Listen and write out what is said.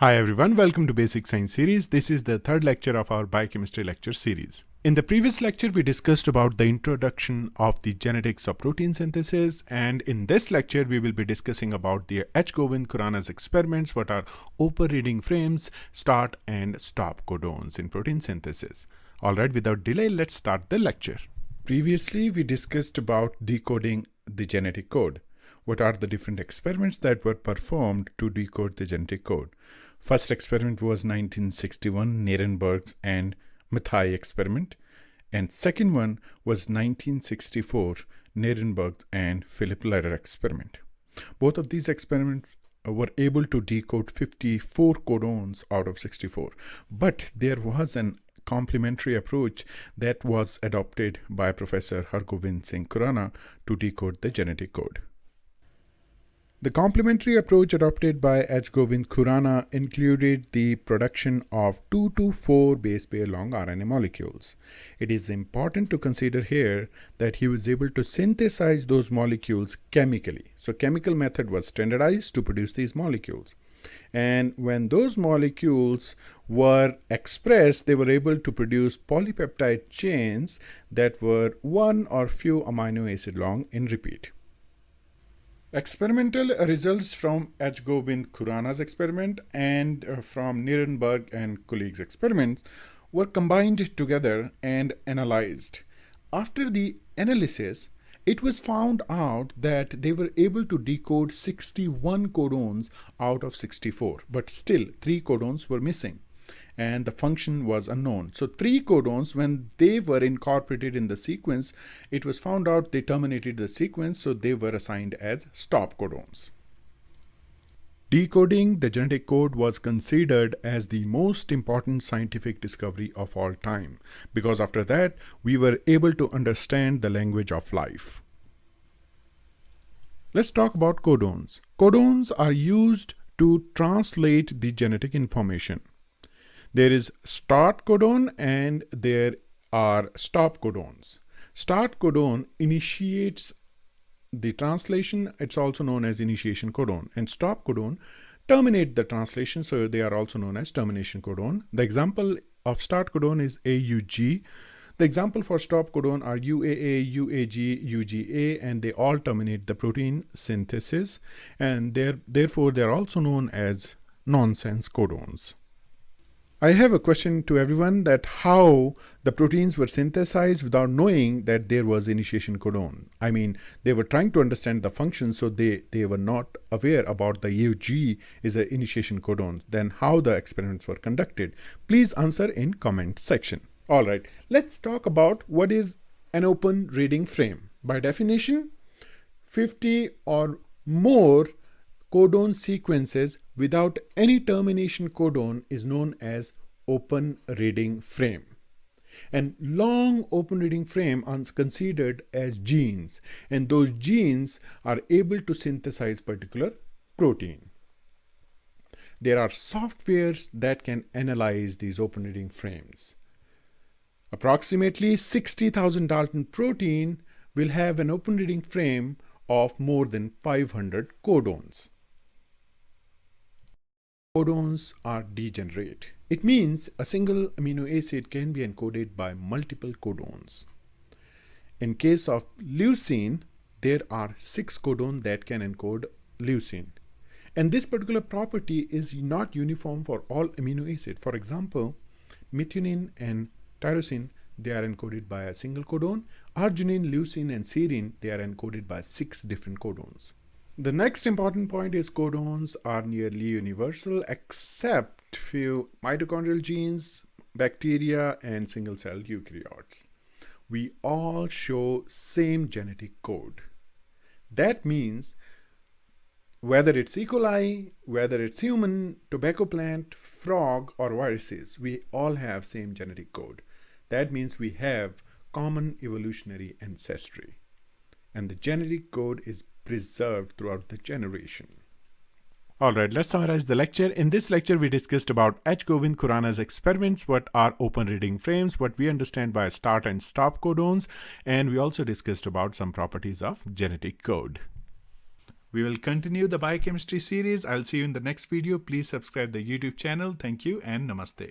Hi everyone, welcome to Basic Science series. This is the third lecture of our biochemistry lecture series. In the previous lecture, we discussed about the introduction of the genetics of protein synthesis. And in this lecture, we will be discussing about the H. Govind Khorana's experiments, what are open reading frames, start and stop codons in protein synthesis. All right, without delay, let's start the lecture. Previously, we discussed about decoding the genetic code. What are the different experiments that were performed to decode the genetic code? First experiment was 1961 Nirenberg's and Matthaei experiment and second one was 1964 Nirenberg and Philip Leder experiment. Both of these experiments uh, were able to decode 54 codons out of 64 but there was an complementary approach that was adopted by Professor Hargobind Singh Khorana to decode the genetic code. The complementary approach adopted by H. Govind Khorana included the production of 2 to 4 base pair long RNA molecules. It is important to consider here that he was able to synthesize those molecules chemically. So chemical method was standardized to produce these molecules. And when those molecules were expressed, they were able to produce polypeptide chains that were one or few amino acid long in repeat. Experimental results from H. Govind Khorana's experiment and uh, from Nirenberg and colleagues' experiments were combined together and analyzed. After the analysis, it was found out that they were able to decode 61 codons out of 64, but still 3 codons were missing and the function was unknown. So three codons, when they were incorporated in the sequence, it was found out they terminated the sequence, so they were assigned as stop codons. Decoding the genetic code was considered as the most important scientific discovery of all time, because after that, we were able to understand the language of life. Let's talk about codons. Codons are used to translate the genetic information. There is start codon and there are stop codons. Start codon initiates the translation. It's also known as initiation codon and stop codon terminate the translation. So they are also known as termination codon. The example of start codon is AUG. The example for stop codon are UAA, UAG, UGA, and they all terminate the protein synthesis. And therefore, they're also known as nonsense codons. I have a question to everyone that how the proteins were synthesized without knowing that there was initiation codon. I mean, they were trying to understand the function, so they, they were not aware about the UG is an initiation codon. Then how the experiments were conducted. Please answer in comment section. All right, let's talk about what is an open reading frame. By definition, 50 or more codon sequences without any termination codon is known as open reading frame. And long open reading frame are considered as genes and those genes are able to synthesize particular protein. There are softwares that can analyze these open reading frames. Approximately 60,000 Dalton protein will have an open reading frame of more than 500 codons codons are degenerate. It means a single amino acid can be encoded by multiple codons. In case of leucine, there are six codons that can encode leucine. And this particular property is not uniform for all amino acids. For example, methionine and tyrosine, they are encoded by a single codon. Arginine, leucine, and serine, they are encoded by six different codons. The next important point is codons are nearly universal except few mitochondrial genes, bacteria, and single-celled eukaryotes. We all show same genetic code. That means whether it's E. coli, whether it's human, tobacco plant, frog, or viruses, we all have same genetic code. That means we have common evolutionary ancestry. And the genetic code is preserved throughout the generation. Alright, let's summarize the lecture. In this lecture, we discussed about H. Govind Khorana's experiments, what are open reading frames, what we understand by start and stop codons, and we also discussed about some properties of genetic code. We will continue the biochemistry series. I'll see you in the next video. Please subscribe the YouTube channel. Thank you and namaste.